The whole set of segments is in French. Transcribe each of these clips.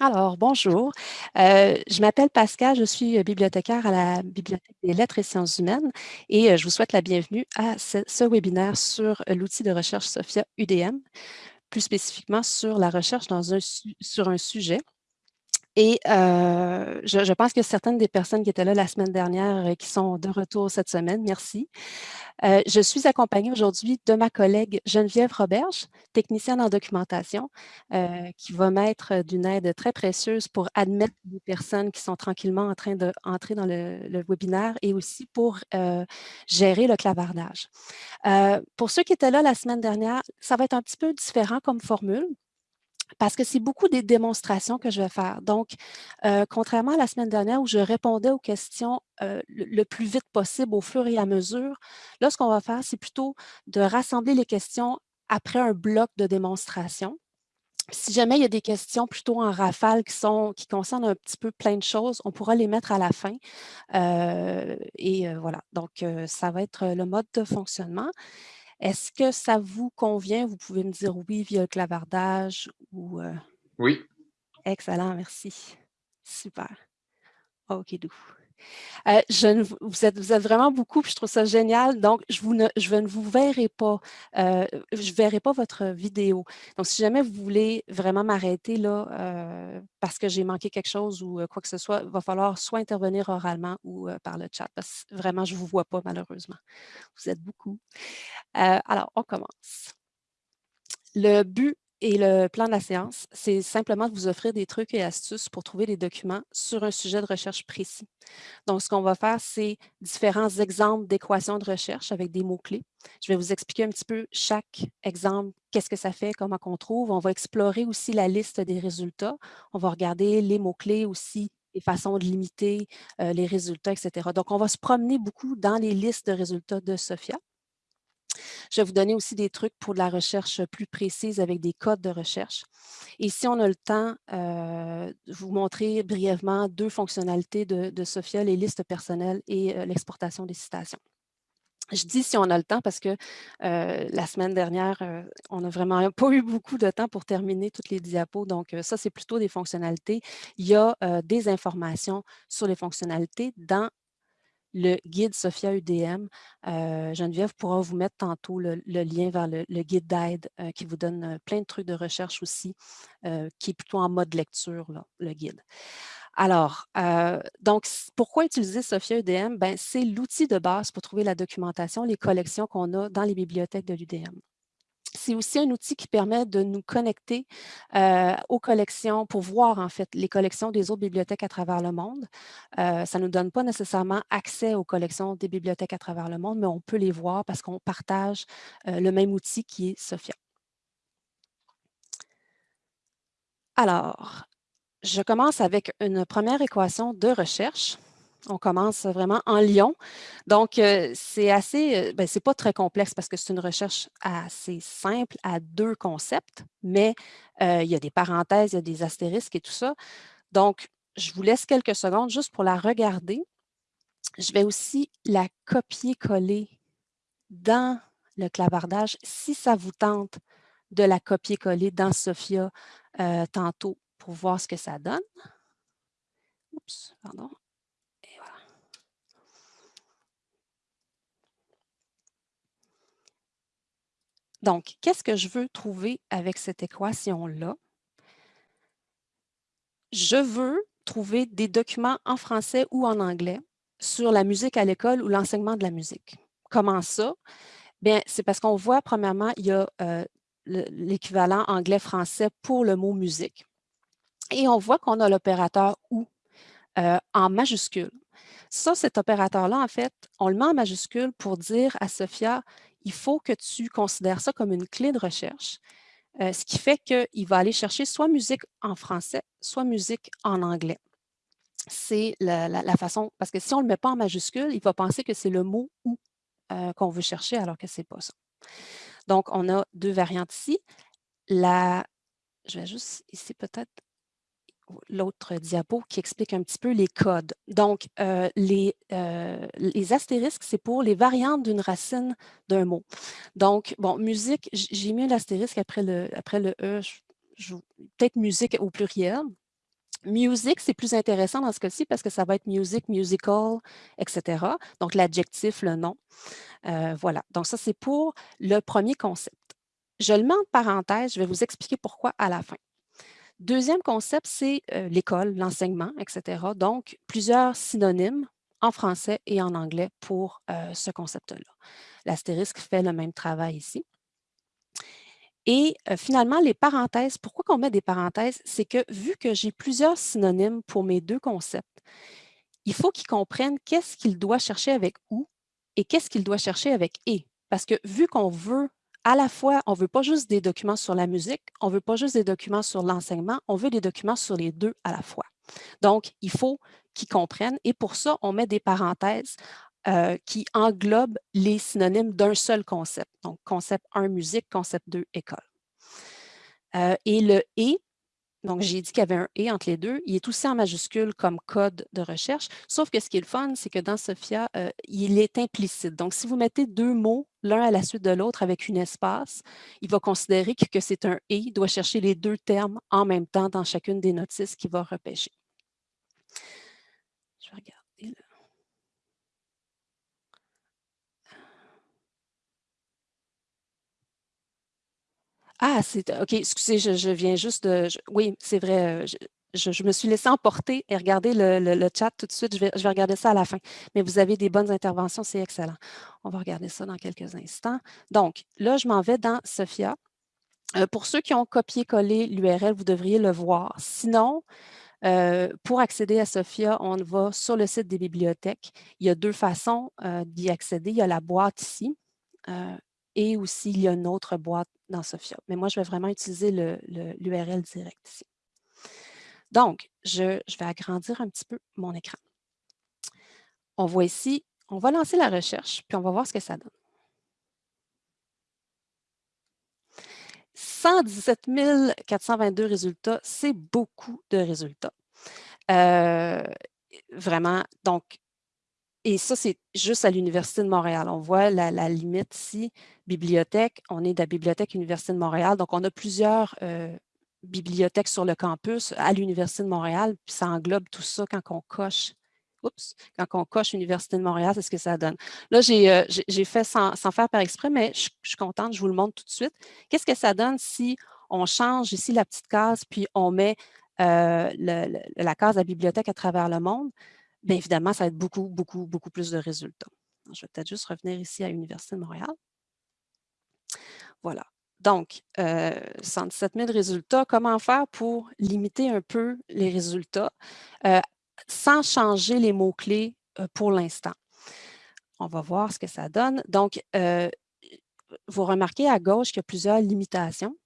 Alors, bonjour. Euh, je m'appelle Pascal, je suis euh, bibliothécaire à la Bibliothèque des lettres et sciences humaines et euh, je vous souhaite la bienvenue à ce, webinaire sur l'outil de recherche SOFIA UDM, plus spécifiquement sur la recherche sur un sujet. Et je, je, pense que certaines des personnes qui étaient là la semaine dernière et qui sont de retour cette semaine, merci. Euh, je suis accompagnée aujourd'hui de ma collègue Geneviève Roberge, technicienne en documentation, euh, qui va m'être d'une aide très précieuse pour admettre les personnes qui sont tranquillement en train d'entrer dans le, webinaire et aussi pour euh, gérer le clavardage. Euh, pour ceux qui étaient là la semaine dernière, ça va être un petit peu différent comme formule parce que c'est beaucoup des démonstrations que je vais faire. Donc, euh, contrairement à la semaine dernière où je répondais aux questions euh, le, plus vite possible au fur et à mesure, là, ce qu'on va faire, c'est plutôt de rassembler les questions après un bloc de démonstration. Si jamais il y a des questions plutôt en rafale qui concernent un petit peu plein de choses, on pourra les mettre à la fin. Euh, et voilà, donc ça va être le mode de fonctionnement. Est-ce que ça vous convient? Vous pouvez me dire oui via le clavardage ou... Euh... Oui. Excellent, merci. Super. OK, doux. Euh, vous, êtes, vraiment beaucoup, puis je trouve ça génial. Donc, je, ne, je ne vous verrai pas, euh, je verrai pas votre vidéo. Donc, si jamais vous voulez vraiment m'arrêter là, euh, parce que j'ai manqué quelque chose ou quoi que ce soit, il va falloir soit intervenir oralement ou par le chat, parce que vraiment, je ne vous vois pas malheureusement. Vous êtes beaucoup. alors, on commence. Le but et le plan de la séance, c'est simplement de vous offrir des trucs et astuces pour trouver des documents sur un sujet de recherche précis. Donc, ce qu'on va faire, c'est différents exemples d'équations de recherche avec des mots-clés. Je vais vous expliquer un petit peu chaque exemple, qu'est-ce que ça fait, comment qu'on trouve. On va explorer aussi la liste des résultats. On va regarder les mots-clés aussi, les façons de limiter euh, les résultats, etc. Donc, on va se promener beaucoup dans les listes de résultats de SOFIA. Je vais vous donner aussi des trucs pour de la recherche plus précise avec des codes de recherche. Et si on a le temps, vous montrer brièvement deux fonctionnalités de, de SOFIA, les listes personnelles et l'exportation des citations. Je dis si on a le temps parce que la semaine dernière, on n'a vraiment pas eu beaucoup de temps pour terminer toutes les diapos. Donc, ça, c'est plutôt des fonctionnalités. Il y a des informations sur les fonctionnalités dans le guide Sophia UDM. Euh, Geneviève pourra vous mettre tantôt le, lien vers le, guide d'aide euh, qui vous donne euh, plein de trucs de recherche aussi, qui est plutôt en mode lecture, le guide. Alors, donc, pourquoi utiliser Sophia UDM? Ben, C'est l'outil de base pour trouver la documentation, les collections qu'on a dans les bibliothèques de l'UDM. C'est aussi un outil qui permet de nous connecter aux collections pour voir en fait les collections des autres bibliothèques à travers le monde. Ça ne nous donne pas nécessairement accès aux collections des bibliothèques à travers le monde, mais on peut les voir parce qu'on partage le même outil qui est Sophia. Alors, je commence avec une première équation de recherche. On commence vraiment en Lyon. Donc, euh, c'est assez, ben, c'est pas très complexe parce que c'est une recherche assez simple à deux concepts, mais euh, il y a des parenthèses, il y a des astérisques et tout ça. Donc, je vous laisse quelques secondes juste pour la regarder. Je vais aussi la copier-coller dans le clavardage si ça vous tente de la copier-coller dans Sophia euh, tantôt pour voir ce que ça donne. Oups, pardon. Donc, qu'est-ce que je veux trouver avec cette équation-là? Je veux trouver des documents en français ou en anglais sur la musique à l'école ou l'enseignement de la musique. Comment ça? Bien, c'est parce qu'on voit, premièrement, il y a euh, l'équivalent anglais-français pour le mot musique. Et on voit qu'on a l'opérateur « ou euh, en majuscule. Ça, cet opérateur-là, en fait, on le met en majuscule pour dire à Sophia, il faut que tu considères ça comme une clé de recherche, euh, ce qui fait qu'il va aller chercher soit musique en français, soit musique en anglais. C'est la, façon, parce que si on ne le met pas en majuscule, il va penser que c'est le mot « ou euh, qu'on veut chercher, alors que ce n'est pas ça. Donc, on a deux variantes ici. La, je vais juste ici peut-être l'autre diapo qui explique un petit peu les codes. Donc, euh, les, euh, les astérisques, c'est pour les variantes d'une racine d'un mot. Donc, bon, musique, j'ai mis l'astérisque après le, après le E, peut-être musique au pluriel. Music, c'est plus intéressant dans ce cas-ci parce que ça va être music, musical, etc. Donc, l'adjectif, le nom. Euh, voilà. Donc, ça, c'est pour le premier concept. Je le mets en parenthèse, je vais vous expliquer pourquoi à la fin. Deuxième concept, c'est euh, l'école, l'enseignement, etc. Donc, plusieurs synonymes en français et en anglais pour euh, ce concept-là. L'astérisque fait le même travail ici. Et finalement, les parenthèses, pourquoi on met des parenthèses? C'est que vu que j'ai plusieurs synonymes pour mes deux concepts, il faut qu'ils comprennent qu'est-ce qu'il doit chercher avec « ou » et qu'est-ce qu'il doit chercher avec « et ». Parce que vu qu'on veut à la fois, on ne veut pas juste des documents sur la musique, on ne veut pas juste des documents sur l'enseignement, on veut des documents sur les deux à la fois. Donc, il faut qu'ils comprennent et pour ça, on met des parenthèses euh, qui englobe les synonymes d'un seul concept. Donc, concept 1, musique, concept 2, école. Euh, et le « et », donc j'ai dit qu'il y avait un « et » entre les deux, il est aussi en majuscule comme code de recherche, sauf que ce qui est le fun, c'est que dans Sophia, euh, il est implicite. Donc, si vous mettez deux mots l'un à la suite de l'autre avec une espace, il va considérer que, c'est un « et », doit chercher les deux termes en même temps dans chacune des notices qu'il va repêcher. Je vais regarder là. Ah, c'est OK, excusez, je, viens juste de... oui, c'est vrai, euh, je, me suis laissée emporter et regarder le, chat tout de suite. Je vais, je vais, regarder ça à la fin. Mais vous avez des bonnes interventions, c'est excellent. On va regarder ça dans quelques instants. Donc, là, je m'en vais dans Sophia. Euh, pour ceux qui ont copié-collé l'URL, vous devriez le voir. Sinon, euh, pour accéder à Sophia, on va sur le site des bibliothèques. Il y a deux façons d'y accéder. Il y a la boîte ici et aussi il y a une autre boîte dans Sophia. Mais moi, je vais vraiment utiliser l'URL direct ici. Donc, je, vais agrandir un petit peu mon écran. On voit ici, on va lancer la recherche, puis on va voir ce que ça donne. 117 422 résultats, c'est beaucoup de résultats. Euh, vraiment, donc, et ça, c'est juste à l'Université de Montréal. On voit la, limite ici, bibliothèque. On est de la Bibliothèque Université de Montréal. Donc, on a plusieurs euh, bibliothèques sur le campus à l'Université de Montréal. Puis ça englobe tout ça quand on coche. Oups, quand on coche Université de Montréal, c'est ce que ça donne. Là, j'ai euh, fait sans, faire par exprès, mais je, suis contente, je vous le montre tout de suite. Qu'est-ce que ça donne si on change ici la petite case, puis on met euh, la case de bibliothèque à travers le monde? bien évidemment, ça va être beaucoup, beaucoup, beaucoup plus de résultats. Je vais peut-être juste revenir ici à l'Université de Montréal. Voilà. Donc, euh, 117 000 résultats. Comment faire pour limiter un peu les résultats euh, sans changer les mots-clés euh, pour l'instant? On va voir ce que ça donne. Donc, euh, vous remarquez à gauche qu'il y a plusieurs limitations.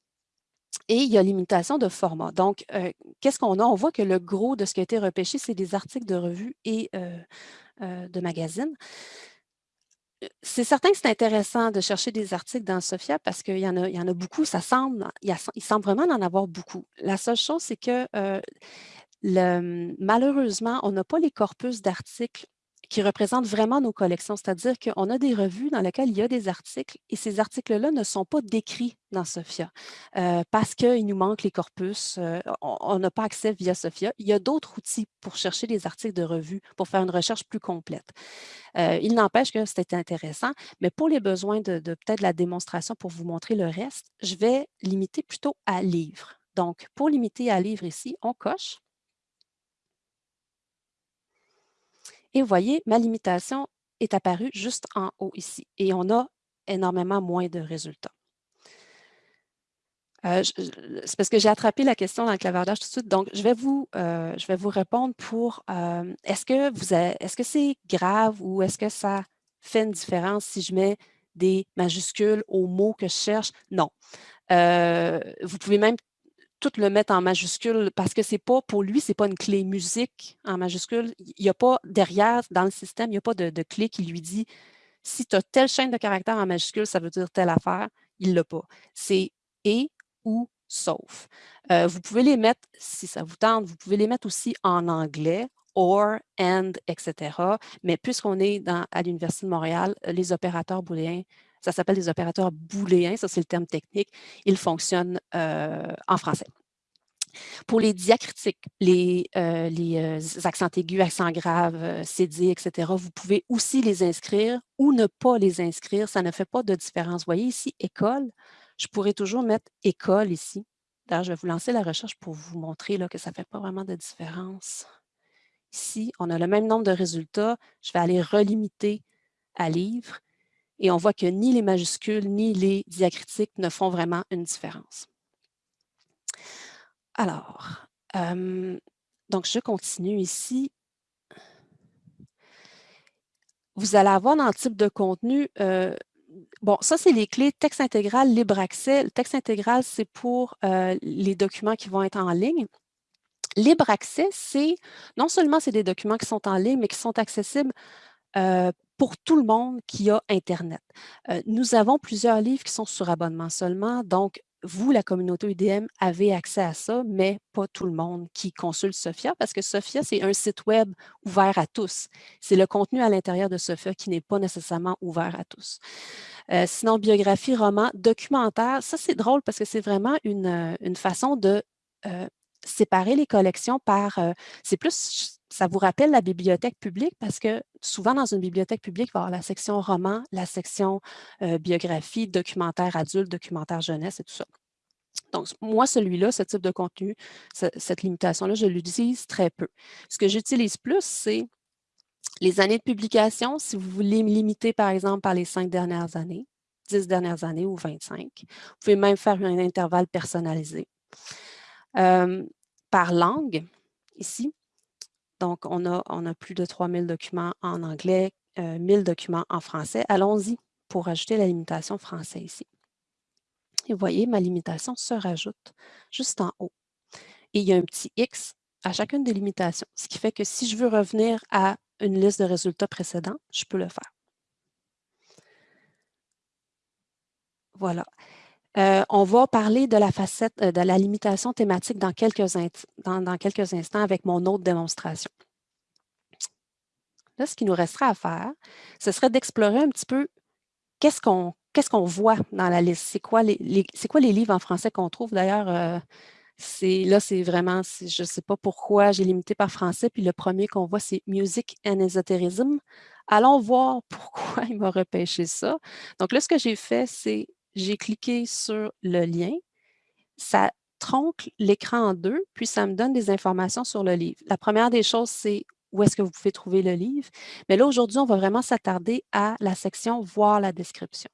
Et il y a limitation de format. Donc, euh, qu'est-ce qu'on a? On voit que le gros de ce qui a été repêché, c'est des articles de revues et euh, euh, de magazines. C'est certain que c'est intéressant de chercher des articles dans Sophia parce qu'il y, en a, y en a beaucoup, ça semble, il, semble vraiment en avoir beaucoup. La seule chose, c'est que malheureusement, on n'a pas les corpus d'articles qui représentent vraiment nos collections. C'est-à-dire qu'on a des revues dans lesquelles il y a des articles et ces articles-là ne sont pas décrits dans Sophia euh, parce qu'il nous manque les corpus. Euh, on n'a pas accès via Sophia. Il y a d'autres outils pour chercher des articles de revues, pour faire une recherche plus complète. Euh, il n'empêche que c'était intéressant, mais pour les besoins de, de peut-être la démonstration pour vous montrer le reste, je vais limiter plutôt à livres. Donc, pour limiter à livres ici, on coche Et vous voyez, ma limitation est apparue juste en haut ici. Et on a énormément moins de résultats. Euh, c'est parce que j'ai attrapé la question dans le clavardage tout de suite. Donc, je vais vous, euh, je vais vous répondre pour euh, est-ce que vous est-ce que c'est grave ou est-ce que ça fait une différence si je mets des majuscules aux mots que je cherche? Non. vous pouvez même tout le mettre en majuscule parce que c'est pas, pour lui, c'est pas une clé musique en majuscule. Il n'y a pas derrière, dans le système, il n'y a pas de, clé qui lui dit si tu as telle chaîne de caractères en majuscule, ça veut dire telle affaire. Il ne l'a pas. C'est et ou sauf. Euh, vous pouvez les mettre, si ça vous tente, vous pouvez les mettre aussi en anglais, or, and, etc. Mais puisqu'on est à l'Université de Montréal, les opérateurs booléens ça s'appelle des opérateurs booléens, ça c'est le terme technique. Ils fonctionnent euh, en français. Pour les diacritiques, les, euh, euh, accents aigus, accents graves, cédés, etc., vous pouvez aussi les inscrire ou ne pas les inscrire. Ça ne fait pas de différence. Vous voyez ici, école, je pourrais toujours mettre école ici. D'ailleurs, je vais vous lancer la recherche pour vous montrer là, que ça ne fait pas vraiment de différence. Ici, on a le même nombre de résultats. Je vais aller relimiter à livre et on voit que ni les majuscules ni les diacritiques ne font vraiment une différence. Alors, donc je continue ici. Vous allez avoir dans le type de contenu, bon, ça c'est les clés texte intégral, libre accès. Le texte intégral, c'est pour les documents qui vont être en ligne. Libre accès, c'est non seulement c'est des documents qui sont en ligne, mais qui sont accessibles pour tout le monde qui a Internet. nous avons plusieurs livres qui sont sur abonnement seulement, donc vous, la communauté UDM, avez accès à ça, mais pas tout le monde qui consulte Sophia, parce que Sophia, c'est un site web ouvert à tous. C'est le contenu à l'intérieur de Sophia qui n'est pas nécessairement ouvert à tous. Euh, sinon, biographie, roman, documentaire, ça c'est drôle parce que c'est vraiment une, euh, une, façon de euh, séparer les collections par... c'est plus ça vous rappelle la bibliothèque publique? Parce que souvent dans une bibliothèque publique, il va y avoir la section roman, la section biographie, documentaire adulte, documentaire jeunesse et tout ça. Donc, moi, celui-là, ce type de contenu, cette limitation-là, je l'utilise très peu. Ce que j'utilise plus, c'est les années de publication, si vous voulez me limiter, par exemple, par les cinq dernières années, dix dernières années ou 25. Vous pouvez même faire un intervalle personnalisé. par langue, ici, donc, on a, plus de 3000 documents en anglais, 1000 euh, documents en français. Allons-y pour ajouter la limitation français ici. Et vous voyez, ma limitation se rajoute juste en haut. Et il y a un petit X à chacune des limitations, ce qui fait que si je veux revenir à une liste de résultats précédents, je peux le faire. Voilà. Euh, on va parler de la facette euh, de la limitation thématique dans quelques, instants avec mon autre démonstration. Là, ce qui nous restera à faire, ce serait d'explorer un petit peu qu'est-ce qu'on voit dans la liste. C'est quoi les, livres en français qu'on trouve? D'ailleurs, euh, là, c'est vraiment, je ne sais pas pourquoi j'ai limité par français, puis le premier qu'on voit, c'est Music and Esoterism. Allons voir pourquoi il m'a repêché ça. Donc là, ce que j'ai fait, c'est j'ai cliqué sur le lien, ça tronque l'écran en deux, puis ça me donne des informations sur le livre. La première des choses, c'est où est-ce que vous pouvez trouver le livre. Mais là, aujourd'hui, on va vraiment s'attarder à la section « Voir la description ».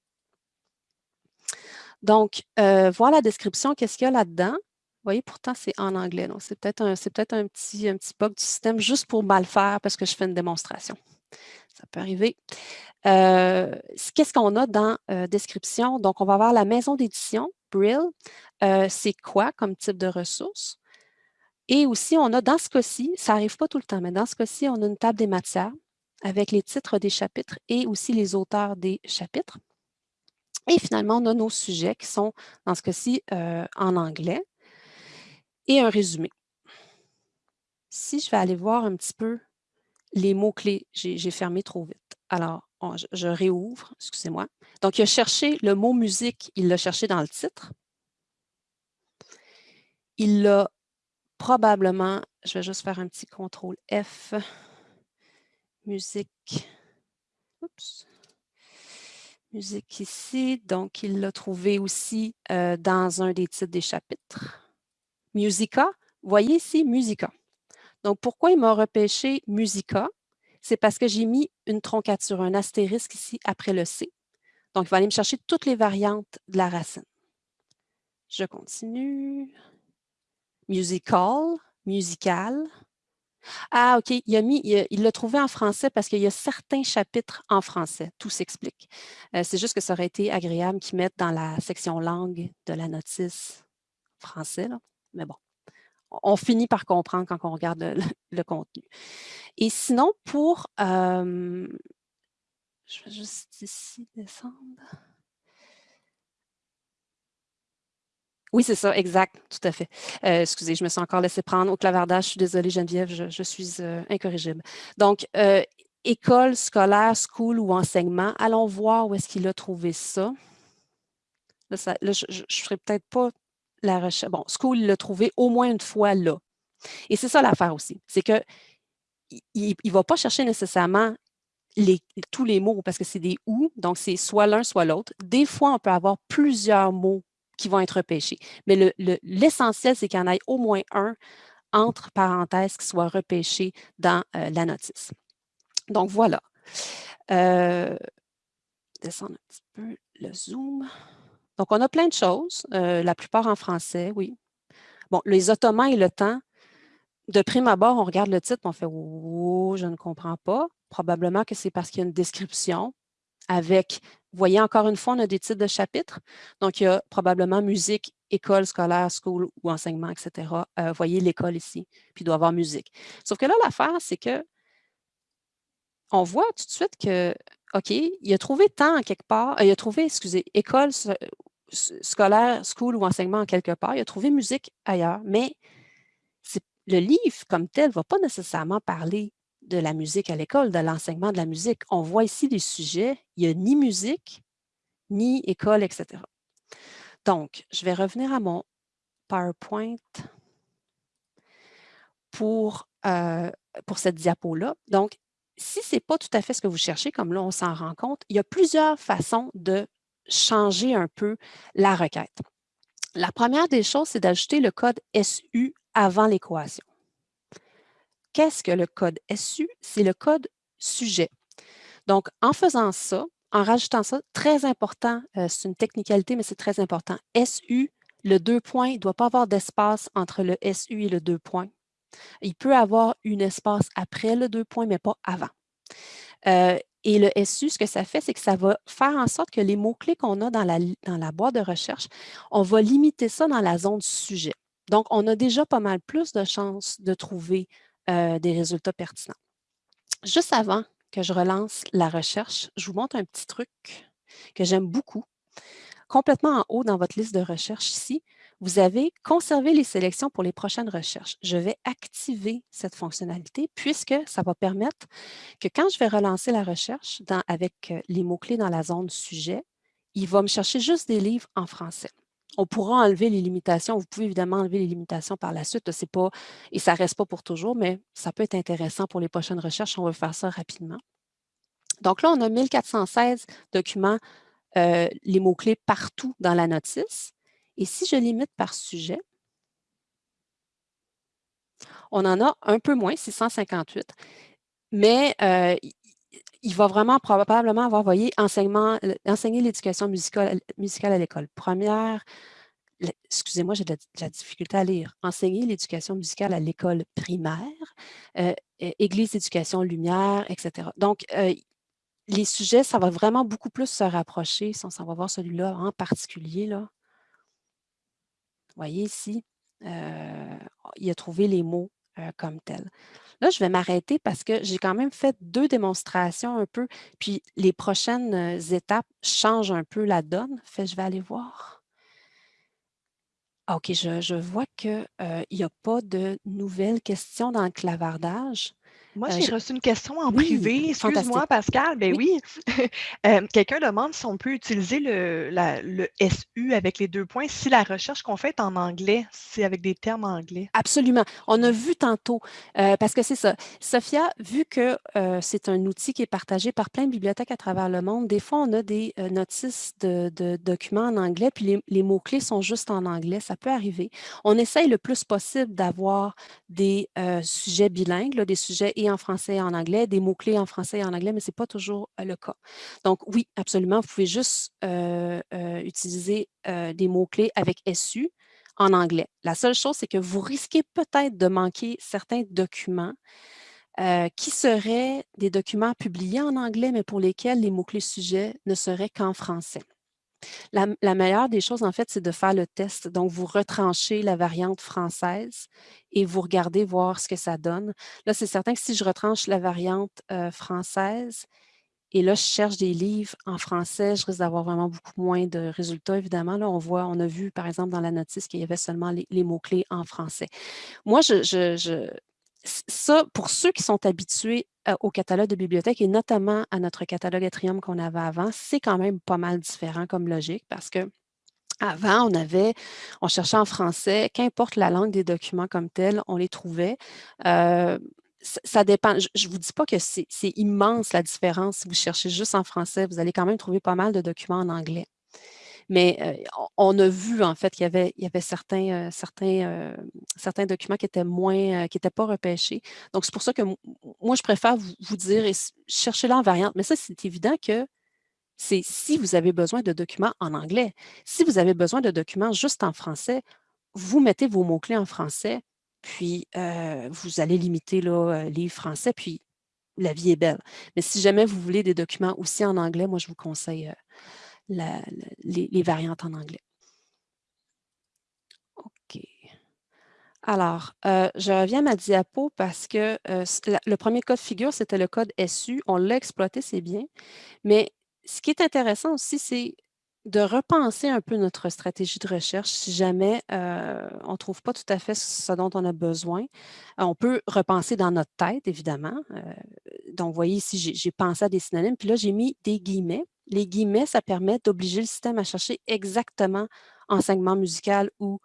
Donc, euh, voir la description, qu'est-ce qu'il y a là-dedans? Vous voyez, pourtant, c'est en anglais. Donc, c'est peut-être un, peut un, petit, un petit bug du système juste pour mal faire parce que je fais une démonstration. Ça peut arriver. Euh, qu'est-ce qu'on a dans euh, description? Donc, on va avoir la maison d'édition, Brill. Euh, c'est quoi comme type de ressources? Et aussi, on a dans ce cas-ci, ça n'arrive pas tout le temps, mais dans ce cas-ci, on a une table des matières avec les titres des chapitres et aussi les auteurs des chapitres. Et finalement, on a nos sujets qui sont, dans ce cas-ci, en anglais et un résumé. Si je vais aller voir un petit peu les mots-clés, j'ai fermé trop vite. Alors, je, réouvre, excusez-moi. Donc, il a cherché le mot musique, il l'a cherché dans le titre. Il l'a probablement, je vais juste faire un petit contrôle F, musique, oups, musique ici. Donc, il l'a trouvé aussi euh, dans un des titres des chapitres. Musica, voyez ici, Musica. Donc, pourquoi il m'a repêché Musica? c'est parce que j'ai mis une troncature, un astérisque ici après le C. Donc, il va aller me chercher toutes les variantes de la racine. Je continue. Musical, musical. Ah, OK, il l'a trouvé en français parce qu'il y a certains chapitres en français. Tout s'explique. Euh, c'est juste que ça aurait été agréable qu'ils mettent dans la section langue de la notice français, là. mais bon on finit par comprendre quand on regarde le, contenu. Et sinon, pour... je vais juste ici descendre. Oui, c'est ça, exact, tout à fait. Euh, excusez, je me suis encore laissé prendre au clavardage. Je suis désolée, Geneviève, je, suis euh, incorrigible. Donc, euh, école, scolaire, school ou enseignement. Allons voir où est-ce qu'il a trouvé ça. Là, je ne ferai peut-être pas la recherche. Bon, School, l'a trouvé au moins une fois là. Et c'est ça l'affaire aussi. C'est que il ne va pas chercher nécessairement tous les mots parce que c'est des ou, donc c'est soit l'un, soit l'autre. Des fois, on peut avoir plusieurs mots qui vont être repêchés. Mais l'essentiel, le, c'est qu'il y en ait au moins un entre parenthèses qui soit repêché dans euh, la notice. Donc, voilà. Euh, descendre un petit peu le zoom. Donc, on a plein de choses, euh, la plupart en français, oui. Bon, les Ottomans et le temps, de prime abord, on regarde le titre, on fait « Oh, je ne comprends pas ». Probablement que c'est parce qu'il y a une description avec, voyez encore une fois, on a des titres de chapitres. Donc, il y a probablement musique, école scolaire, school ou enseignement, etc. Euh, vous voyez l'école ici, puis il doit y avoir musique. Sauf que là, l'affaire, c'est que on voit tout de suite que, OK, il a trouvé temps quelque part, euh, il a trouvé, excusez, école scolaire, school ou enseignement en quelque part, il a trouvé musique ailleurs, mais le livre comme tel ne va pas nécessairement parler de la musique à l'école, de l'enseignement de la musique. On voit ici des sujets, il n'y a ni musique, ni école, etc. Donc, je vais revenir à mon PowerPoint pour, euh, pour cette diapo-là. Donc, si ce n'est pas tout à fait ce que vous cherchez, comme là, on s'en rend compte, il y a plusieurs façons de changer un peu la requête. La première des choses, c'est d'ajouter le code SU avant l'équation. Qu'est-ce que le code SU? C'est le code sujet. Donc, en faisant ça, en rajoutant ça, très important, euh, c'est une technicalité, mais c'est très important. SU, le deux points, il ne doit pas avoir d'espace entre le SU et le deux points. Il peut avoir un espace après le deux points, mais pas avant. Euh, et le SU, ce que ça fait, c'est que ça va faire en sorte que les mots-clés qu'on a dans la, dans la boîte de recherche, on va limiter ça dans la zone sujet. Donc, on a déjà pas mal plus de chances de trouver euh, des résultats pertinents. Juste avant que je relance la recherche, je vous montre un petit truc que j'aime beaucoup. Complètement en haut dans votre liste de recherche ici, vous avez conservé les sélections pour les prochaines recherches. Je vais activer cette fonctionnalité puisque ça va permettre que quand je vais relancer la recherche avec euh, les mots-clés dans la zone sujet, il va me chercher juste des livres en français on pourra enlever les limitations. Vous pouvez évidemment enlever les limitations par la suite. C'est pas, et ça ne reste pas pour toujours, mais ça peut être intéressant pour les prochaines recherches. On va faire ça rapidement. Donc là, on a 1416 documents, euh, les mots-clés partout dans la notice. Et si je limite par sujet, on en a un peu moins, 658, mais euh, il va vraiment probablement avoir, voyez, enseignement, enseigner l'éducation musicale, musicale à l'école. Première, excusez-moi, j'ai de, la difficulté à lire. Enseigner l'éducation musicale à l'école primaire, euh, Église d'éducation lumière, etc. Donc, euh, les sujets, ça va vraiment beaucoup plus se rapprocher, si on s'en va voir celui-là en particulier. Là. Voyez ici, euh, il a trouvé les mots comme tels. Là, je vais m'arrêter parce que j'ai quand même fait deux démonstrations un peu, puis les prochaines étapes changent un peu la donne. Fait, je vais aller voir. OK, je, vois qu'il n'y a pas de nouvelles questions dans le clavardage. Moi, j'ai reçu une question en privé. Excuse-moi, Pascal. Ben oui. Quelqu'un demande si on peut utiliser le, le, SU avec les deux points si la recherche qu'on fait est en anglais, c'est avec des termes anglais. Absolument. On a vu tantôt, parce que c'est ça. Sophia, vu que c'est un outil qui est partagé par plein de bibliothèques à travers le monde, des fois, on a des notices de, documents en anglais, puis les, mots-clés sont juste en anglais. Ça peut arriver. On essaye le plus possible d'avoir des sujets bilingues, des sujets et en français et en anglais, des mots-clés en français et en anglais, mais ce n'est pas toujours euh, le cas. Donc oui, absolument, vous pouvez juste euh, euh, utiliser des mots-clés avec SU en anglais. La seule chose, c'est que vous risquez peut-être de manquer certains documents qui seraient des documents publiés en anglais, mais pour lesquels les mots-clés sujets ne seraient qu'en français. La, meilleure des choses, en fait, c'est de faire le test. Donc, vous retranchez la variante française et vous regardez voir ce que ça donne. Là, c'est certain que si je retranche la variante française et là, je cherche des livres en français, je risque d'avoir vraiment beaucoup moins de résultats, évidemment. Là, on voit, on a vu, par exemple, dans la notice qu'il y avait seulement les, mots-clés en français. Moi, je, ça, pour ceux qui sont habitués au catalogue de bibliothèque et notamment à notre catalogue Atrium qu'on avait avant, c'est quand même pas mal différent comme logique parce que Avant, on avait, on cherchait en français, qu'importe la langue des documents comme tels, on les trouvait. Euh, ça, dépend. Je ne vous dis pas que c'est immense la différence. Si vous cherchez juste en français, vous allez quand même trouver pas mal de documents en anglais. Mais on a vu en fait qu'il y avait, certains, documents qui étaient moins, qui n'étaient pas repêchés. Donc, c'est pour ça que moi, je préfère vous, dire, cherchez-la en variante. Mais ça, c'est évident que c'est si vous avez besoin de documents en anglais. Si vous avez besoin de documents juste en français, vous mettez vos mots-clés en français, puis vous allez limiter là, livre français, puis la vie est belle. Mais si jamais vous voulez des documents aussi en anglais, moi, je vous conseille euh, les, variantes en anglais. OK. Alors, je reviens à ma diapo parce que le premier code figure, c'était le code SU. On l'a exploité, c'est bien. Mais ce qui est intéressant aussi, c'est de repenser un peu notre stratégie de recherche si jamais euh, on ne trouve pas tout à fait ce dont on a besoin. on peut repenser dans notre tête, évidemment. Euh, donc, vous voyez ici, j'ai pensé à des synonymes, puis là, j'ai mis des guillemets. Les guillemets, ça permet d'obliger le système à chercher exactement enseignement musical ou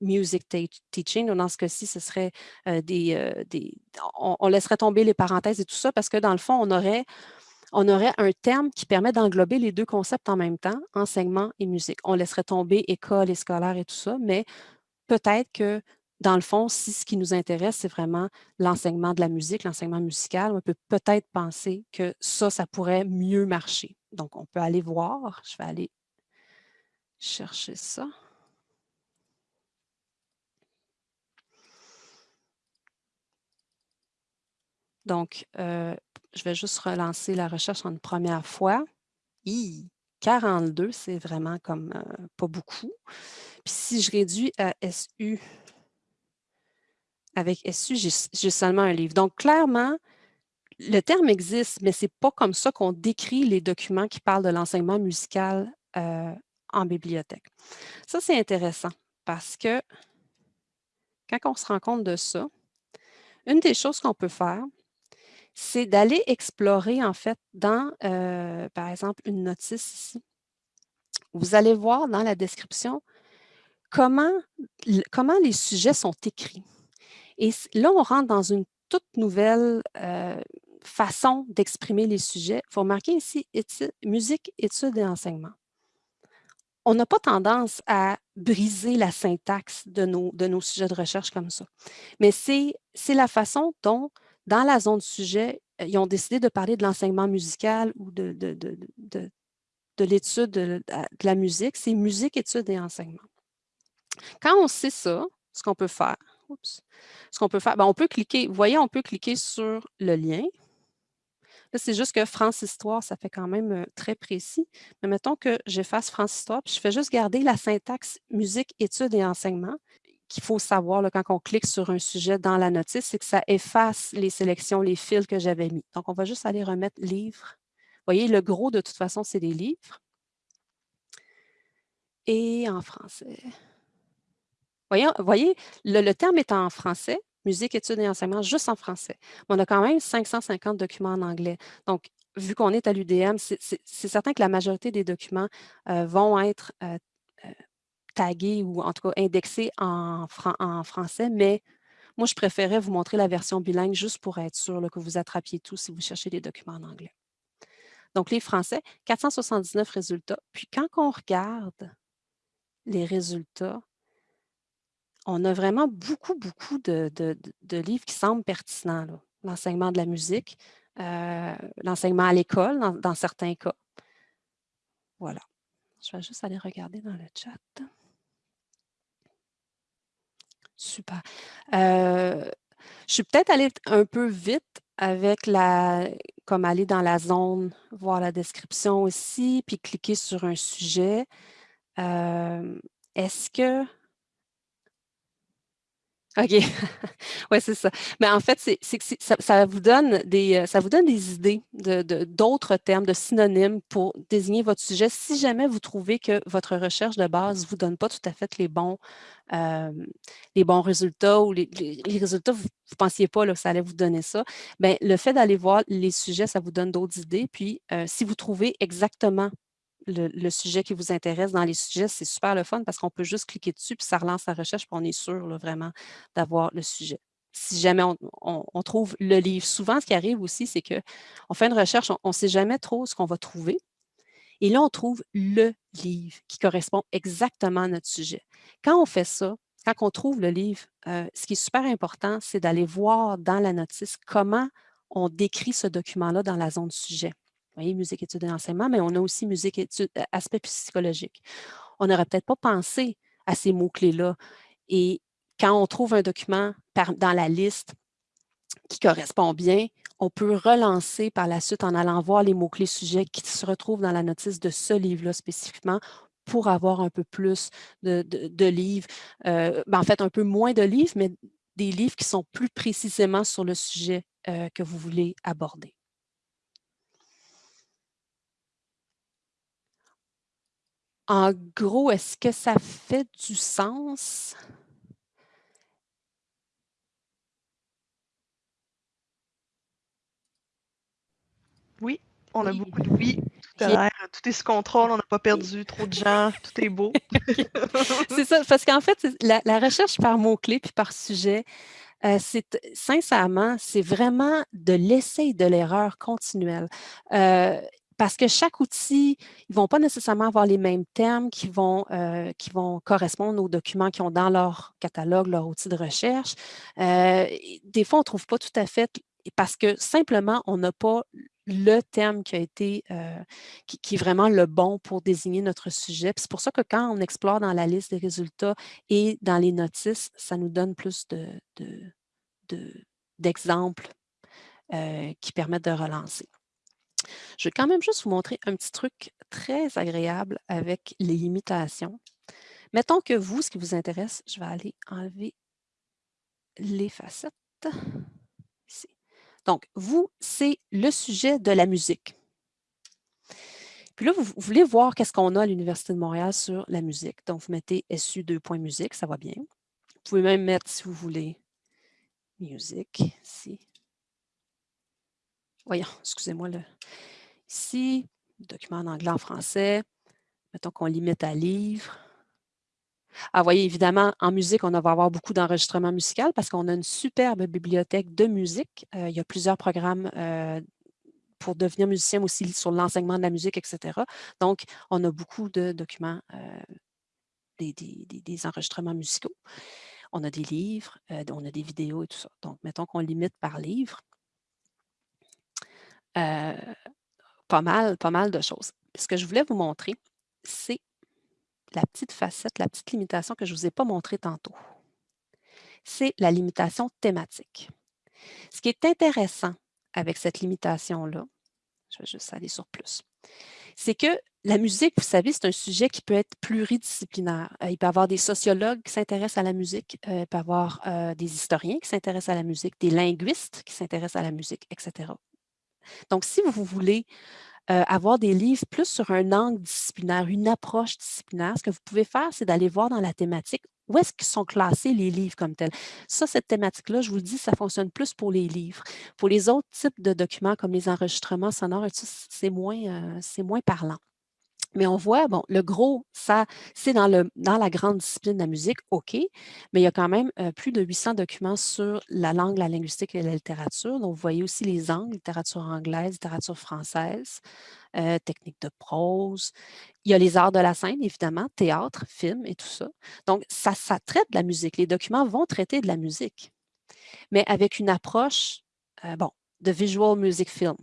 music teaching. Dans ce cas-ci, ce serait euh, des... des on laisserait tomber les parenthèses et tout ça parce que dans le fond, on aurait on aurait un terme qui permet d'englober les deux concepts en même temps, enseignement et musique. On laisserait tomber école et scolaire et tout ça, mais peut-être que dans le fond, si ce qui nous intéresse, c'est vraiment l'enseignement de la musique, l'enseignement musical, on peut peut-être penser que ça, ça pourrait mieux marcher. Donc, on peut aller voir. Je vais aller chercher ça. Donc, euh, je vais juste relancer la recherche en une première fois. 42, c'est vraiment comme euh, pas beaucoup. Puis si je réduis à SU, avec SU, j'ai seulement un livre. Donc, clairement, le terme existe, mais ce n'est pas comme ça qu'on décrit les documents qui parlent de l'enseignement musical euh, en bibliothèque. Ça, c'est intéressant parce que quand on se rend compte de ça, une des choses qu'on peut faire, c'est d'aller explorer, en fait, dans, euh, par exemple, une notice ici. Vous allez voir dans la description comment, comment les sujets sont écrits. Et là, on rentre dans une toute nouvelle euh, façon d'exprimer les sujets. Il faut remarquer ici, musique, études et enseignement. On n'a pas tendance à briser la syntaxe de nos, sujets de recherche comme ça. Mais c'est la façon dont dans la zone sujet, euh, ils ont décidé de parler de l'enseignement musical ou de, de l'étude de, la musique. C'est musique, études et enseignement. Quand on sait ça, ce qu'on peut faire, ce qu'on peut faire, ben, on peut cliquer, vous voyez, on peut cliquer sur le lien. Là, c'est juste que France Histoire, ça fait quand même euh, très précis. Mais mettons que j'efface France Histoire, puis je fais juste garder la syntaxe musique, études et enseignement qu'il faut savoir quand on clique sur un sujet dans la notice, c'est que ça efface les sélections, les fils que j'avais mis. Donc, on va juste aller remettre livres. Vous voyez, le gros, de toute façon, c'est des livres. Et en français. Voyez, voyez le, terme est en français, musique, études et enseignement, juste en français. on a quand même 550 documents en anglais. Donc, vu qu'on est à l'UDM, c'est certain que la majorité des documents euh, vont être euh, euh, tagué ou en tout cas indexé en, en français, mais moi, je préférais vous montrer la version bilingue juste pour être sûr que vous attrapiez tout si vous cherchez des documents en anglais. Donc, les Français, 479 résultats. Puis, quand on regarde les résultats, on a vraiment beaucoup, beaucoup de, livres qui semblent pertinents. L'enseignement de la musique, euh, l'enseignement à l'école, dans certains cas. Voilà. Je vais juste aller regarder dans le chat. Super. je suis peut-être allée un peu vite avec la, comme aller dans la zone, voir la description aussi, puis cliquer sur un sujet. Est-ce que OK. oui, c'est ça. Mais en fait, c'est que ça, vous donne des, euh, ça vous donne des idées d'autres de, termes, de synonymes pour désigner votre sujet si jamais vous trouvez que votre recherche de base ne vous donne pas tout à fait les bons, euh, les bons résultats ou les, résultats, vous ne pensiez pas que ça allait vous donner ça. Bien, le fait d'aller voir les sujets, ça vous donne d'autres idées. Puis, euh, si vous trouvez exactement le, sujet qui vous intéresse dans les sujets, c'est super le fun parce qu'on peut juste cliquer dessus puis ça relance la recherche puis on est sûr vraiment d'avoir le sujet. Si jamais on, trouve le livre, souvent ce qui arrive aussi, c'est qu'on fait une recherche, on ne sait jamais trop ce qu'on va trouver. Et là, on trouve le livre qui correspond exactement à notre sujet. Quand on fait ça, quand on trouve le livre, euh, ce qui est super important, c'est d'aller voir dans la notice comment on décrit ce document-là dans la zone sujet. Voyez, musique, études et enseignement, mais on a aussi musique, études, euh, aspect psychologique. On n'aurait peut-être pas pensé à ces mots-clés-là. Et quand on trouve un document dans la liste qui correspond bien, on peut relancer par la suite en allant voir les mots-clés sujets qui se retrouvent dans la notice de ce livre-là spécifiquement pour avoir un peu plus de, livres, euh, ben, en fait un peu moins de livres, mais des livres qui sont plus précisément sur le sujet euh, que vous voulez aborder. En gros, est-ce que ça fait du sens? Oui, on a beaucoup de oui. Tout tout est sous contrôle, on n'a pas perdu trop de gens, tout est beau. c'est ça, parce qu'en fait, la, la, recherche par mots-clés puis par sujet, euh, c'est sincèrement, c'est vraiment de l'essai de l'erreur continuelle. Euh, parce que chaque outil, ils ne vont pas nécessairement avoir les mêmes termes qui vont, euh, qui vont correspondre aux documents qu'ils ont dans leur catalogue, leur outil de recherche. des fois, on ne trouve pas tout à fait parce que simplement, on n'a pas le terme qui a été, qui, est vraiment le bon pour désigner notre sujet. C'est pour ça que quand on explore dans la liste des résultats et dans les notices, ça nous donne plus d'exemples de, qui permettent de relancer. Je vais quand même juste vous montrer un petit truc très agréable avec les limitations. Mettons que vous, ce qui vous intéresse, je vais aller enlever les facettes. Donc, vous, c'est le sujet de la musique. Puis là, vous, voulez voir qu'est-ce qu'on a à l'Université de Montréal sur la musique. Donc, vous mettez SU 2. musique, ça va bien. Vous pouvez même mettre, si vous voulez, musique, ici. Voyons, excusez-moi. Ici, document en anglais, en français. Mettons qu'on limite à livre. Ah, voyez, évidemment, en musique, on va avoir beaucoup d'enregistrements musicaux parce qu'on a une superbe bibliothèque de musique. Euh, il y a plusieurs programmes euh, pour devenir musicien aussi sur l'enseignement de la musique, etc. Donc, on a beaucoup de documents, euh, des, enregistrements musicaux. On a des livres, on a des vidéos et tout ça. Donc, mettons qu'on limite par livre. Pas mal, pas mal de choses. Ce que je voulais vous montrer, c'est la petite facette, la petite limitation que je ne vous ai pas montrée tantôt. C'est la limitation thématique. Ce qui est intéressant avec cette limitation-là, je vais juste aller sur plus, c'est que la musique, vous savez, c'est un sujet qui peut être pluridisciplinaire. Euh, il peut y avoir des sociologues qui s'intéressent à la musique, euh, il peut y avoir euh, des historiens qui s'intéressent à la musique, des linguistes qui s'intéressent à la musique, etc. Donc, si vous voulez avoir des livres plus sur un angle disciplinaire, une approche disciplinaire, ce que vous pouvez faire, c'est d'aller voir dans la thématique où est-ce qu'ils sont classés les livres comme tels. Ça, cette thématique-là, je vous le dis, ça fonctionne plus pour les livres. Pour les autres types de documents comme les enregistrements sonores, c'est moins, moins parlant. Mais on voit, bon, le gros, ça, c'est dans, la grande discipline de la musique, OK, mais il y a quand même plus de 800 documents sur la langue, la linguistique et la littérature. Donc, vous voyez aussi les angles, littérature anglaise, littérature française, technique de prose. Il y a les arts de la scène, évidemment, théâtre, film et tout ça. Donc, ça, ça traite de la musique. Les documents vont traiter de la musique, mais avec une approche, bon, de visual music film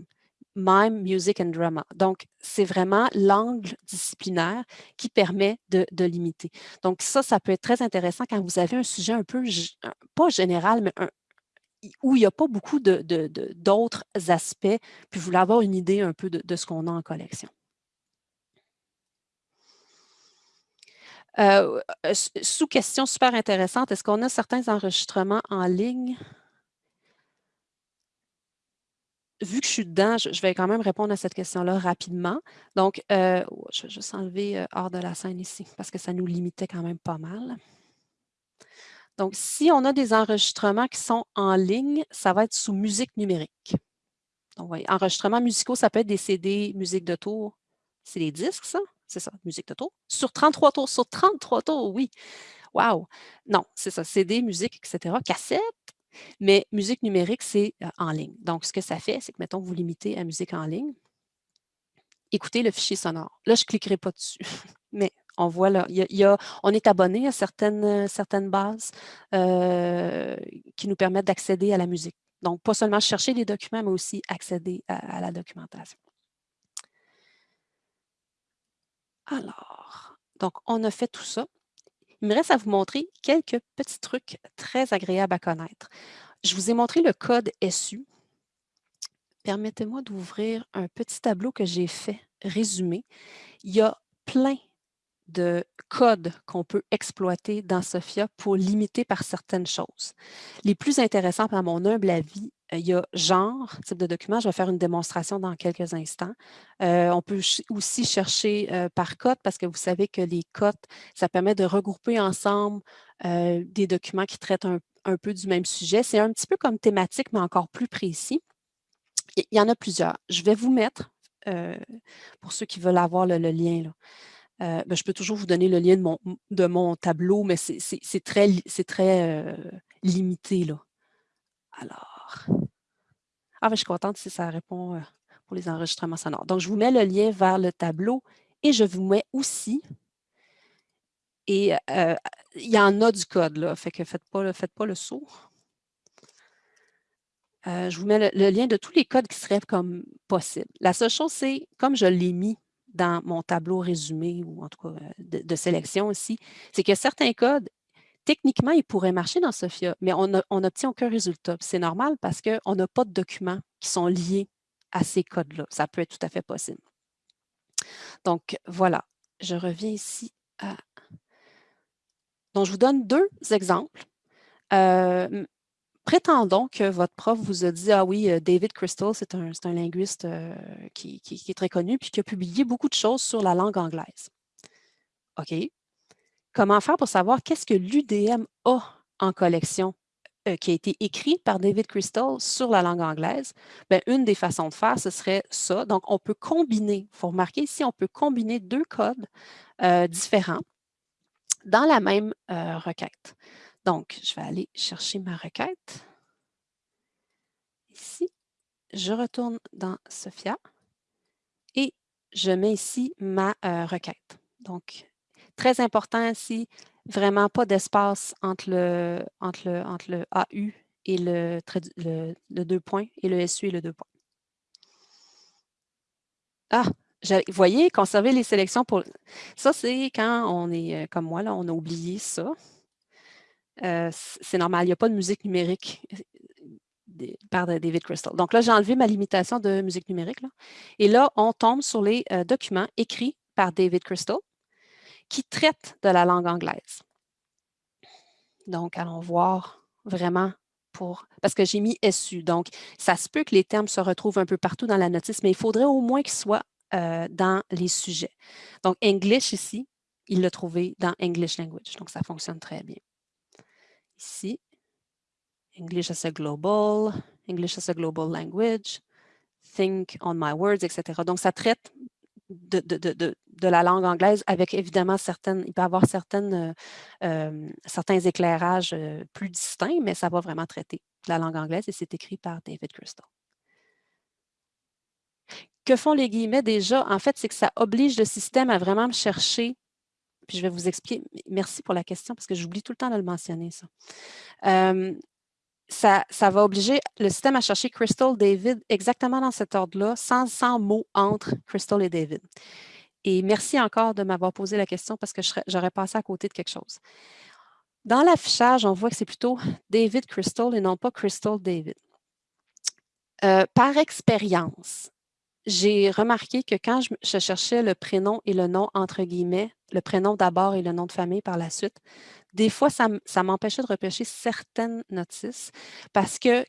mime, music and drama. Donc, c'est vraiment l'angle disciplinaire qui permet de, limiter. Donc, ça, ça peut être très intéressant quand vous avez un sujet un peu, pas général, mais où il n'y a pas beaucoup d'autres aspects, puis vous voulez avoir une idée un peu de, ce qu'on a en collection. Euh, sous question super intéressante, est-ce qu'on a certains enregistrements en ligne? Vu que je suis dedans, je, vais quand même répondre à cette question-là rapidement. Donc, euh, oh, je vais juste enlever euh, hors de la scène ici, parce que ça nous limitait quand même pas mal. Donc, si on a des enregistrements qui sont en ligne, ça va être sous musique numérique. Donc, voyez, enregistrements musicaux, ça peut être des CD, musique de tour. C'est des disques, ça? c'est ça, musique de tour. Sur 33 tours, sur 33 tours, oui. Wow! Non, c'est ça, CD, musique, etc. Cassette, mais musique numérique, c'est en ligne. Donc, ce que ça fait, c'est que, mettons, vous limitez à musique en ligne. Écoutez le fichier sonore. Là, je ne cliquerai pas dessus, mais on voit là, y a, on est abonné à certaines, certaines bases qui nous permettent d'accéder à la musique. Donc, pas seulement chercher des documents, mais aussi accéder à la documentation. Alors, donc, on a fait tout ça. Il me reste à vous montrer quelques petits trucs très agréables à connaître. Je vous ai montré le code SU. Permettez-moi d'ouvrir un petit tableau que j'ai fait, résumé. Il y a plein de codes qu'on peut exploiter dans SOFIA pour limiter par certaines choses. Les plus intéressants, à mon humble avis, euh, il y a genre, type de document. Je vais faire une démonstration dans quelques instants. Euh, on peut aussi chercher euh, par code parce que vous savez que les codes, ça permet de regrouper ensemble des documents qui traitent un, peu du même sujet. C'est un petit peu comme thématique, mais encore plus précis. Il y en a plusieurs. Je vais vous mettre, pour ceux qui veulent avoir le, lien, ben, je peux toujours vous donner le lien de mon, tableau, mais c'est très, très limité. Là. Alors, ah, ben, je suis contente si ça répond euh, pour les enregistrements sonores. Donc, je vous mets le lien vers le tableau et je vous mets aussi, et euh, il y en a du code, là, fait que faites pas, le saut. Euh, je vous mets le, lien de tous les codes qui seraient comme possible. La seule chose, c'est, comme je l'ai mis dans mon tableau résumé, ou en tout cas de, de sélection aussi, c'est que certains codes techniquement, il pourrait marcher dans Sophia, mais on n'obtient aucun résultat. C'est normal parce qu'on n'a pas de documents qui sont liés à ces codes-là. Ça peut être tout à fait possible. Donc, voilà. Je reviens ici à... Donc, je vous donne deux exemples. Euh, prétendons que votre prof vous a dit, ah oui, euh, David Crystal, c'est un, linguiste euh, qui, est très connu, puis qui a publié beaucoup de choses sur la langue anglaise. OK, Comment faire pour savoir qu'est-ce que l'UDM a en collection euh, qui a été écrit par David Crystal sur la langue anglaise? Bien, une des façons de faire, ce serait ça. Donc, on peut combiner, il faut remarquer ici, on peut combiner deux codes différents dans la même requête. Donc, je vais aller chercher ma requête. Ici, je retourne dans Sophia et je mets ici ma requête. Donc, Très important ici, vraiment pas d'espace entre le, entre, le, entre le AU et le, le, deux points et le SU et le deux points. Ah, vous voyez, conserver les sélections pour... Ça, c'est quand on est, euh, comme moi, là, on a oublié ça. Euh, c'est normal, il n'y a pas de musique numérique euh, par David Crystal. Donc là, j'ai enlevé ma limitation de musique numérique. Et là, on tombe sur les documents écrits par David Crystal qui traite de la langue anglaise. Donc, allons voir vraiment pour... Parce que j'ai mis SU, donc ça se peut que les termes se retrouvent un peu partout dans la notice, mais il faudrait au moins qu'ils soient euh, dans les sujets. Donc, English ici, il l'a trouvé dans English Language, donc ça fonctionne très bien. Ici, English as a global, English as a global language, think on my words, etc. Donc, ça traite de, la langue anglaise avec évidemment certaines, il peut y avoir certaines, euh, euh, certains éclairages euh, plus distincts, mais ça va vraiment traiter de la langue anglaise et c'est écrit par David Crystal. Que font les guillemets déjà? En fait, c'est que ça oblige le système à vraiment me chercher puis je vais vous expliquer. Merci pour la question parce que j'oublie tout le temps de le mentionner, ça ça, va obliger le système à chercher Crystal, David, exactement dans cet ordre-là, sans, sans mots entre Crystal et David. Et merci encore de m'avoir posé la question parce que j'aurais passé à côté de quelque chose. Dans l'affichage, on voit que c'est plutôt David Crystal et non pas Crystal David. Euh, par expérience, j'ai remarqué que quand je, cherchais le prénom et le nom entre guillemets, le prénom d'abord et le nom de famille par la suite, des fois, ça, m'empêchait de repêcher certaines notices parce que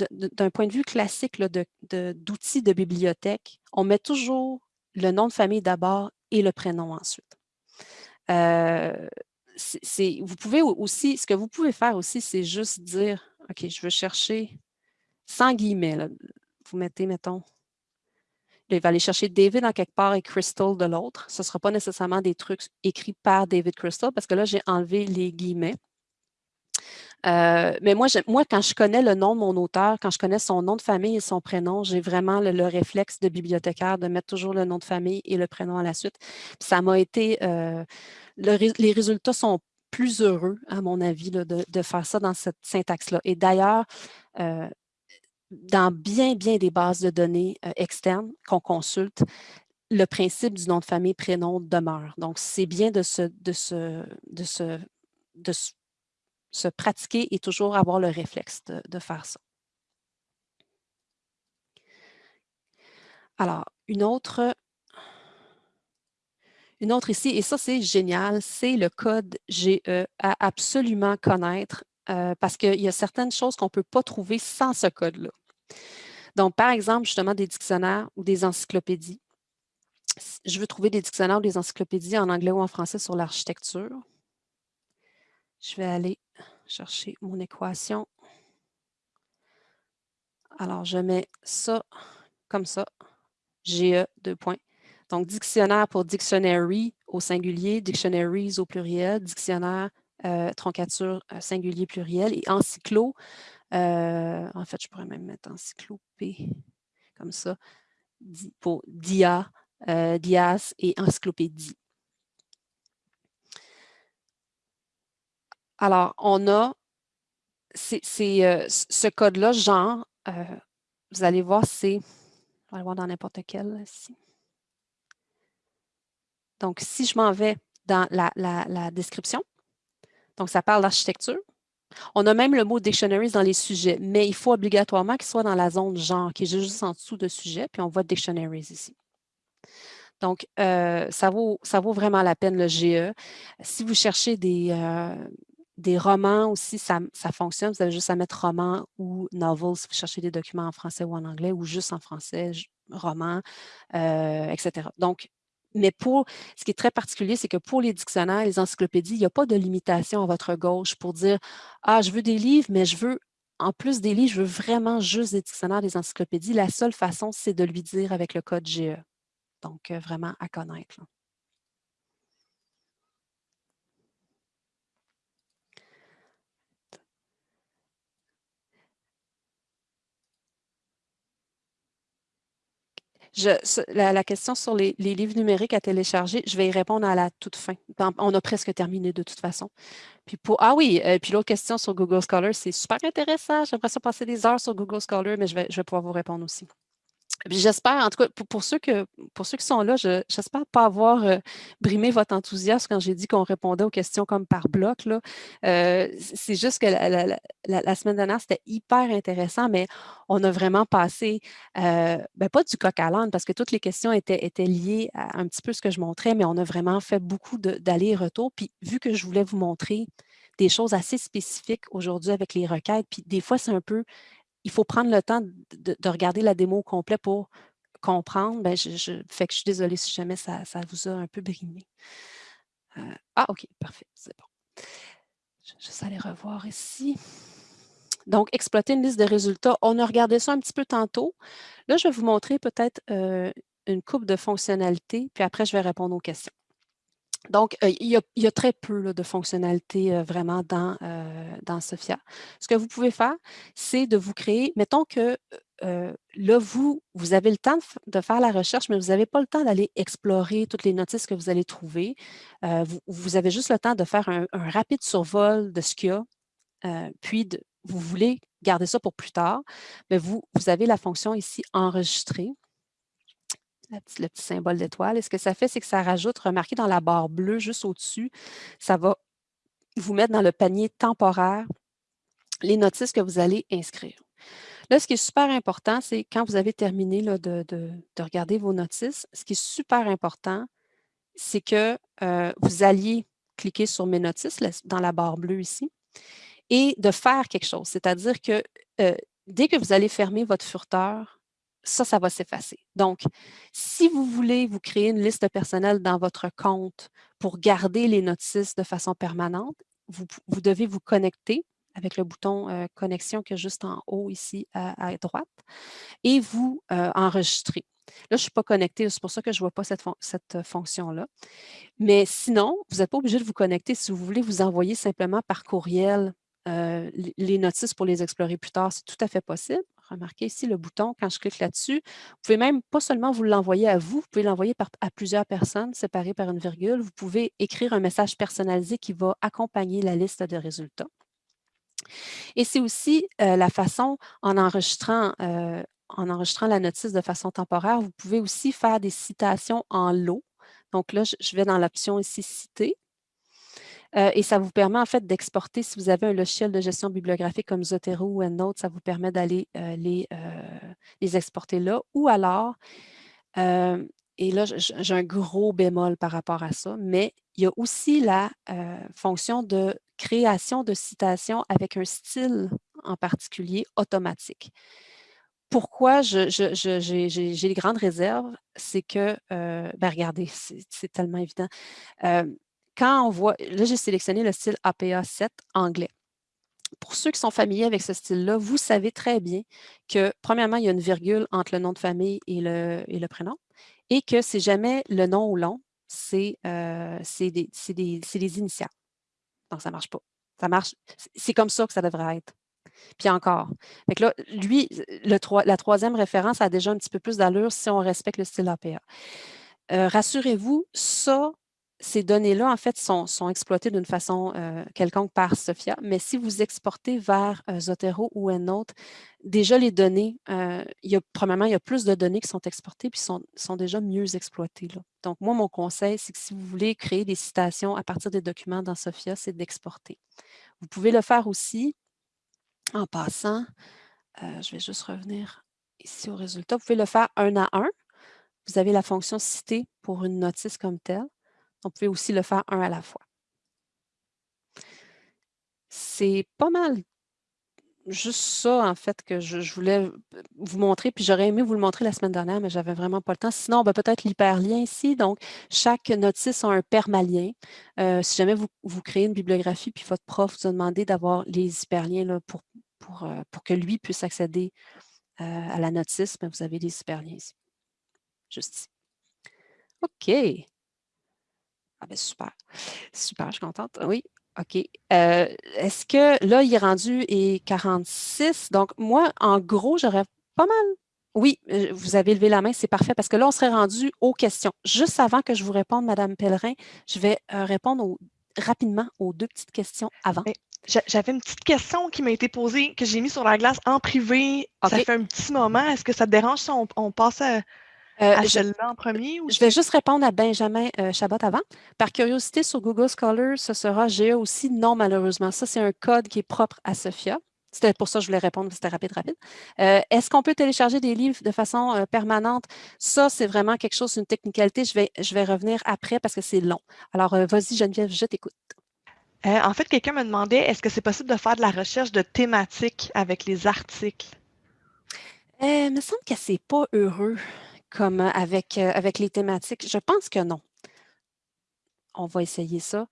d'un point de vue classique d'outils de, bibliothèque, on met toujours le nom de famille d'abord et le prénom ensuite. Euh, vous pouvez aussi, ce que vous pouvez faire aussi, c'est juste dire, OK, je veux chercher sans guillemets. Vous mettez, mettons, il va aller chercher David en quelque part et Crystal de l'autre. Ce ne sera pas nécessairement des trucs écrits par David Crystal parce que là, j'ai enlevé les guillemets. Euh, mais moi, moi, quand je connais le nom de mon auteur, quand je connais son nom de famille et son prénom, j'ai vraiment le, réflexe de bibliothécaire de mettre toujours le nom de famille et le prénom à la suite. ça m'a été... Euh, les résultats sont plus heureux, à mon avis, de, faire ça dans cette syntaxe-là. Et d'ailleurs, euh, dans bien, bien des bases de données externes qu'on consulte, le principe du nom de famille prénom demeure. Donc, c'est bien de se pratiquer et toujours avoir le réflexe de, faire ça. Alors, une autre, une autre ici, et ça c'est génial, c'est le code GE à absolument connaître euh, parce qu'il y a certaines choses qu'on ne peut pas trouver sans ce code-là. Donc, par exemple, justement, des dictionnaires ou des encyclopédies. Je veux trouver des dictionnaires ou des encyclopédies en anglais ou en français sur l'architecture. Je vais aller chercher mon équation. Alors, je mets ça comme ça, GE, deux points. Donc, dictionnaire pour dictionary au singulier, dictionaries au pluriel, dictionnaire, euh, troncature euh, singulier pluriel et encyclo. Euh, en fait, je pourrais même mettre encyclopée comme ça, pour dia, dias et encyclopédie. Alors, on a c'est, ce code-là, genre, vous allez voir, c'est, on va le voir dans n'importe quel ici. Donc, si je m'en vais dans la, description, donc ça parle d'architecture. On a même le mot dictionaries dans les sujets, mais il faut obligatoirement qu'il soit dans la zone genre, qui est juste en dessous de sujet, puis on voit dictionaries ici. Donc, ça, vaut, ça vaut vraiment la peine le GE. Si vous cherchez des, des romans aussi, ça, fonctionne. Vous avez juste à mettre roman ou novel si vous cherchez des documents en français ou en anglais ou juste en français, roman, euh, etc. Donc, mais pour ce qui est très particulier, c'est que pour les dictionnaires, les encyclopédies, il n'y a pas de limitation à votre gauche pour dire Ah, je veux des livres, mais je veux, en plus des livres, je veux vraiment juste des dictionnaires, des encyclopédies. La seule façon, c'est de lui dire avec le code GE. Donc, euh, vraiment à connaître. La, question sur les, livres numériques à télécharger, je vais y répondre à la toute fin. On a presque terminé de toute façon. Puis pour, ah oui, euh, puis l'autre question sur Google Scholar, c'est super intéressant. J'aimerais ça passer des heures sur Google Scholar, mais je vais, je vais pouvoir vous répondre aussi. J'espère, en tout cas, pour, ceux que, pour ceux qui sont là, j'espère pas avoir euh, brimé votre enthousiasme quand j'ai dit qu'on répondait aux questions comme par bloc. Euh, c'est juste que la, semaine dernière, c'était hyper intéressant, mais on a vraiment passé, euh, ben, pas du coq à l'âne, parce que toutes les questions étaient, étaient liées à un petit peu ce que je montrais, mais on a vraiment fait beaucoup d'aller-retour. Puis vu que je voulais vous montrer des choses assez spécifiques aujourd'hui avec les requêtes, puis des fois, c'est un peu il faut prendre le temps de, regarder la démo au complet pour comprendre. Ben, je, que je suis désolée si jamais ça, vous a un peu brimé. Euh, ah, OK, parfait, c'est bon. Je vais juste aller revoir ici. Donc, exploiter une liste de résultats. On a regardé ça un petit peu tantôt. Là, je vais vous montrer peut-être euh, une coupe de fonctionnalités, puis après, je vais répondre aux questions. Donc, euh, il, y a, très peu de fonctionnalités euh, vraiment dans, euh, dans Sophia. Ce que vous pouvez faire, c'est de vous créer, mettons que là, vous, vous avez le temps de, faire la recherche, mais vous n'avez pas le temps d'aller explorer toutes les notices que vous allez trouver. Vous, avez juste le temps de faire un, rapide survol de ce qu'il y a, puis vous voulez garder ça pour plus tard, mais vous, vous avez la fonction ici « Enregistrer » le petit symbole d'étoile. Et ce que ça fait, c'est que ça rajoute, remarquez dans la barre bleue juste au-dessus, ça va vous mettre dans le panier temporaire les notices que vous allez inscrire. Là, ce qui est super important, c'est quand vous avez terminé de, regarder vos notices, ce qui est super important, c'est que euh, vous alliez cliquer sur « Mes notices » dans la barre bleue ici et de faire quelque chose. C'est-à-dire que euh, dès que vous allez fermer votre furteur, ça, ça va s'effacer. Donc, si vous voulez vous créer une liste personnelle dans votre compte pour garder les notices de façon permanente, vous, devez vous connecter avec le bouton euh, connexion qui est juste en haut ici à, droite et vous euh, enregistrer. Là, je ne suis pas connectée, c'est pour ça que je ne vois pas cette, cette fonction-là. Mais sinon, vous n'êtes pas obligé de vous connecter. Si vous voulez vous envoyer simplement par courriel euh, les notices pour les explorer plus tard, c'est tout à fait possible. Remarquez ici le bouton, quand je clique là-dessus, vous pouvez même pas seulement vous l'envoyer à vous, vous pouvez l'envoyer à plusieurs personnes séparées par une virgule. Vous pouvez écrire un message personnalisé qui va accompagner la liste de résultats. Et c'est aussi euh, la façon, en enregistrant, euh, en enregistrant la notice de façon temporaire, vous pouvez aussi faire des citations en lot. Donc là, je vais dans l'option ici « Citer ». Euh, et ça vous permet en fait d'exporter, si vous avez un logiciel de gestion bibliographique comme Zotero ou EndNote, ça vous permet d'aller euh, les, euh, les, exporter là. Ou alors, et là, j'ai un gros bémol par rapport à ça, mais il y a aussi la fonction de création de citations avec un style en particulier automatique. Pourquoi j'ai les grandes réserves, c'est que, ben regardez, c'est tellement évident quand on voit, là j'ai sélectionné le style APA 7 anglais. Pour ceux qui sont familiers avec ce style-là, vous savez très bien que, premièrement, il y a une virgule entre le nom de famille et le, prénom, et que c'est jamais le nom ou long, c'est euh, des, des, initiales. Donc, ça ne marche pas. Ça marche, c'est comme ça que ça devrait être. Puis encore. Là, lui, le, la troisième référence a déjà un petit peu plus d'allure si on respecte le style APA. Euh, rassurez-vous, ça, ces données-là, en fait, sont, exploitées d'une façon euh, quelconque par Sophia, mais si vous exportez vers euh, Zotero ou EndNote, déjà les données, euh, il y a, premièrement, il y a plus de données qui sont exportées puis sont, sont déjà mieux exploitées. Donc, moi, mon conseil, c'est que si vous voulez créer des citations à partir des documents dans Sophia, c'est d'exporter. Vous pouvez le faire aussi en passant, je vais juste revenir ici au résultat, vous pouvez le faire un à un. Vous avez la fonction citer pour une notice comme telle. On pouvait aussi le faire un à la fois. C'est pas mal juste ça, en fait, que je, voulais vous montrer, puis j'aurais aimé vous le montrer la semaine dernière, mais j'avais vraiment pas le temps. Sinon, ben, peut-être l'hyperlien ici. Donc, chaque notice a un permalien. Euh, si jamais vous, créez une bibliographie, puis votre prof vous a demandé d'avoir les hyperliens pour, euh, pour que lui puisse accéder euh, à la notice, ben, vous avez les hyperliens ici. Juste ici. OK. Ah ben super. Super, je suis contente. Oui, OK. Euh, est-ce que là, il est rendu et 46? Donc, moi, en gros, j'aurais pas mal. Oui, euh, vous avez levé la main, c'est parfait, parce que là, on serait rendu aux questions. Juste avant que je vous réponde, Madame Pellerin, je vais euh, répondre rapidement aux deux petites questions avant. Ben, j'avais une petite question qui m'a été posée, que j'ai mis sur la glace en privé. Ça fait un petit moment. Est-ce que ça te dérange si on passe à, euh, je, en premier? je vais juste répondre à Benjamin euh, Chabot avant. Par curiosité, sur Google Scholar, ce sera GA aussi? Non, malheureusement. Ça, c'est un code qui est propre à Sophia. C'était pour ça que je voulais répondre, c'était rapide, rapide. Euh, est-ce qu'on peut télécharger des livres de façon permanente? Ça, c'est vraiment quelque chose, une technicalité. Je vais, je vais revenir après parce que c'est long. Alors, vas-y, Geneviève, je t'écoute. en fait, quelqu'un me demandait, est-ce que c'est possible de faire de la recherche de thématiques avec les articles? il me semble que c'est pas heureux comme avec, avec les thématiques? Je pense que non. On va essayer ça.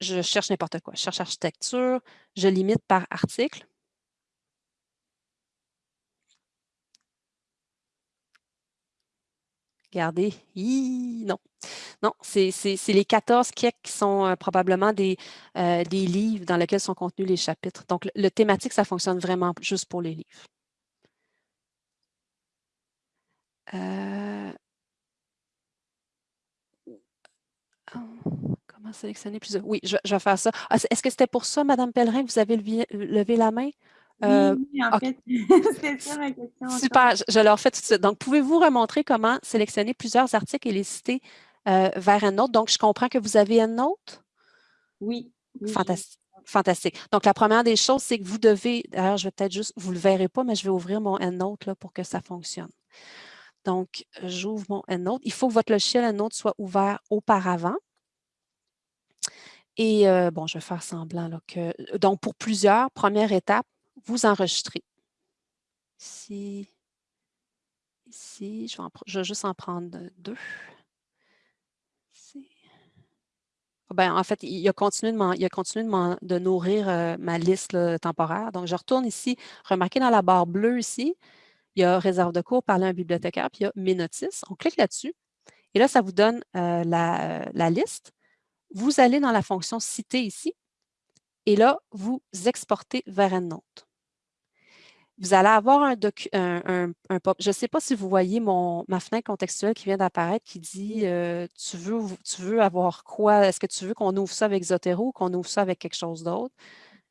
Je, cherche n'importe quoi. Je cherche architecture. Je limite par article. Regardez, non. Non, c'est les 14 qui sont probablement des, des livres dans lesquels sont contenus les chapitres. Donc, le thématique, ça fonctionne vraiment juste pour les livres. Euh, comment sélectionner plusieurs? Oui, je, vais faire ça. Ah, est-ce que c'était pour ça, Madame Pellerin, que vous avez levé, la main? Euh, oui, en fait, c'est ça ma question. Super, je, leur fais tout de suite. Donc, pouvez-vous remontrer comment sélectionner plusieurs articles et les citer euh, vers un autre? Donc, je comprends que vous avez un autre? Oui. Fantastique. Fantastique. Donc, la première des choses, c'est que vous devez, d'ailleurs, je vais peut-être juste, vous ne le verrez pas, mais je vais ouvrir mon EndNote là, pour que ça fonctionne. Donc, j'ouvre mon EndNote. Il faut que votre logiciel EndNote soit ouvert auparavant. Et euh, bon, je vais faire semblant que. Donc, pour plusieurs, première étape, vous enregistrez. Ici, ici, je vais, juste en prendre deux. Ben, en fait, il a continué de, il a continué de, nourrir euh, ma liste temporaire. Donc, je retourne ici. Remarquez dans la barre bleue ici, il y a réserve de cours, parler à un bibliothécaire, puis il y a mes notices. On clique là-dessus et là, ça vous donne la, la liste. Vous allez dans la fonction citer ici et là, vous exportez vers EndNote vous allez avoir un, un, Je ne sais pas si vous voyez mon, ma fenêtre contextuelle qui vient d'apparaître qui dit euh, tu, veux, tu veux avoir quoi? Est-ce que tu veux qu'on ouvre ça avec Zotero ou qu'on ouvre ça avec quelque chose d'autre?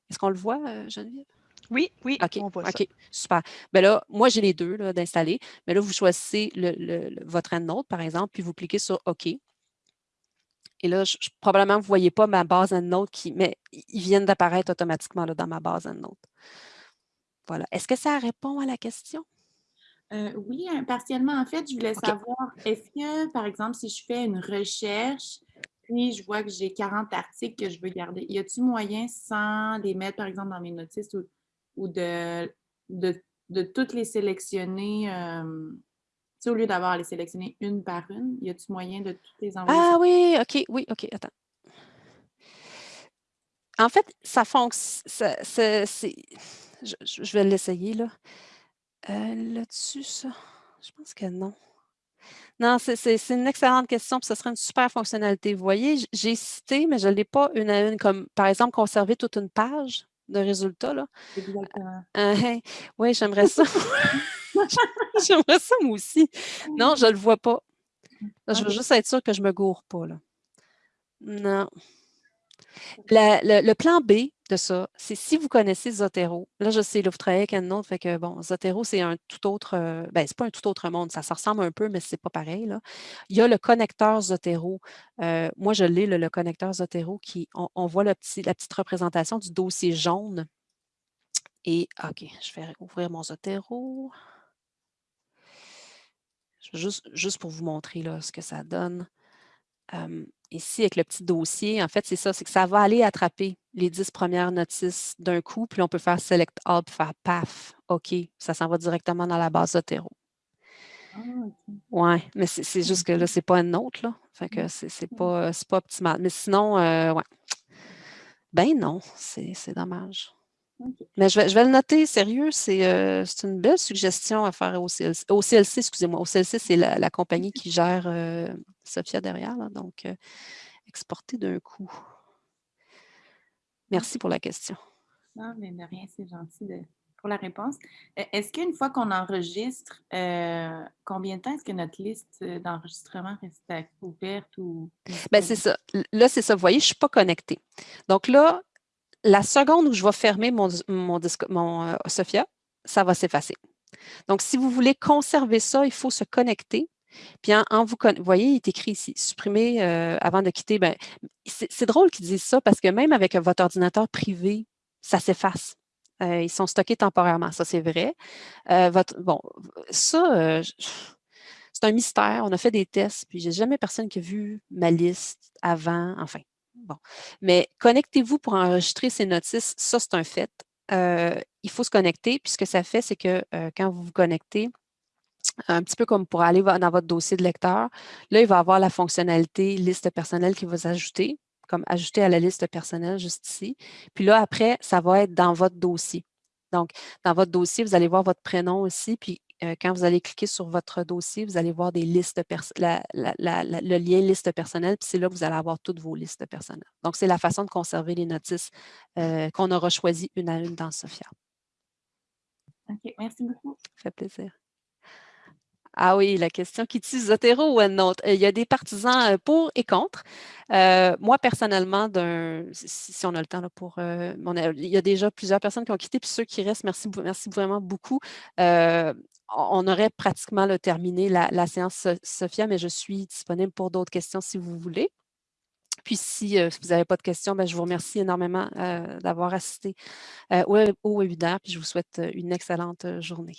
Est-ce qu'on le voit, euh, Geneviève? Oui, oui, on voit OK, super. Ben là, moi, j'ai les deux d'installer. Mais là, vous choisissez le, votre EndNote, par exemple, puis vous cliquez sur OK. Et là, probablement, vous ne voyez pas ma base EndNote, qui, mais ils viennent d'apparaître automatiquement là, dans ma base EndNote. Voilà. Est-ce que ça répond à la question? Euh, oui, hein, partiellement. En fait, je voulais savoir, est-ce que, par exemple, si je fais une recherche, puis je vois que j'ai 40 articles que je veux garder, y a-t-il moyen, sans les mettre, par exemple, dans mes notices ou, de, de, toutes les sélectionner, euh, au lieu d'avoir à les sélectionner une par une, y a-t-il moyen de toutes les envoyer? Ah oui, OK, oui, OK, attends. En fait, ça fonctionne, je, vais l'essayer là. Euh, Là-dessus, ça, je pense que non. Non, c'est une excellente question, puis ce serait une super fonctionnalité. Vous voyez, j'ai cité, mais je ne l'ai pas une à une, comme par exemple conserver toute une page de résultats. Là. Euh, hein, oui, j'aimerais ça. j'aimerais ça moi aussi. Non, je ne le vois pas. je veux juste être sûre que je ne me gourre pas. Là. Non. Le, plan B, de ça, c'est si vous connaissez Zotero, là je sais, là vous travaillez avec un autre, fait que bon, Zotero c'est un tout autre, euh, ben c'est pas un tout autre monde, ça se ressemble un peu, mais c'est pas pareil. Là. Il y a le connecteur Zotero, euh, moi je l'ai, le, connecteur Zotero, qui, on, voit la petite représentation du dossier jaune. Et, OK, je vais ouvrir mon Zotero. Juste, juste pour vous montrer là, ce que ça donne ici, avec le petit dossier, en fait, c'est ça, c'est que ça va aller attraper les dix premières notices d'un coup, puis on peut faire Select All, puis faire PAF, OK, ça s'en va directement dans la base Zotero. Ah, Oui, mais c'est juste que là, c'est pas une autre, là. Fait que c'est pas, pas optimal. Mais sinon, euh, ouais. Ben non, c'est dommage. Mais je vais, je vais, le noter, sérieux, euh, c'est une belle suggestion à faire au CLC. Au CLC, excusez-moi. Au CLC, c'est la, compagnie qui gère euh, Sophia derrière, donc euh, exporter d'un coup. Merci pour la question. Non, mais de rien, c'est gentil pour la réponse. Est-ce qu'une fois qu'on enregistre, combien de temps est-ce que notre liste d'enregistrement reste ouverte ou. Bien, c'est ça. Là, c'est ça. Vous voyez, je ne suis pas connectée. Donc là, la seconde où je vais fermer mon, mon, mon euh, Sophia, ça va s'effacer. Donc, si vous voulez conserver ça, il faut se connecter. Puis en, vous, voyez, il est écrit ici, supprimer euh, avant de quitter. Ben, c'est drôle qu'ils disent ça parce que même avec votre ordinateur privé, ça s'efface. Euh, ils sont stockés temporairement, ça c'est vrai. votre, bon, ça, c'est un mystère. On a fait des tests, puis j'ai jamais personne qui a vu ma liste avant. Enfin, Bon. Mais connectez-vous pour enregistrer ces notices, ça, c'est un fait. Euh, il faut se connecter, puis ce que ça fait, c'est que euh, quand vous vous connectez, un petit peu comme pour aller dans votre dossier de lecteur, là, il va avoir la fonctionnalité liste personnelle qui va s'ajouter, comme ajouter à la liste personnelle juste ici. Puis là, après, ça va être dans votre dossier. Donc, dans votre dossier, vous allez voir votre prénom aussi, puis euh, quand vous allez cliquer sur votre dossier, vous allez voir des listes le lien liste personnelle, puis c'est là que vous allez avoir toutes vos listes personnelles. Donc, c'est la façon de conserver les notices euh, qu'on aura choisies une à une dans Sophia. OK, merci beaucoup. Ça fait plaisir. Ah oui, la question qui utilise Zotero ou un autre. Il y a des partisans euh, pour et contre. Euh, moi, personnellement, si, on a le temps là, pour. Euh, il y a déjà plusieurs personnes qui ont quitté, puis ceux qui restent, merci, merci vraiment beaucoup. on aurait pratiquement terminé la, séance Sophia, mais je suis disponible pour d'autres questions si vous voulez. Puis si, vous n'avez pas de questions, ben, je vous remercie énormément d'avoir assisté au, au webinaire, puis je vous souhaite une excellente journée.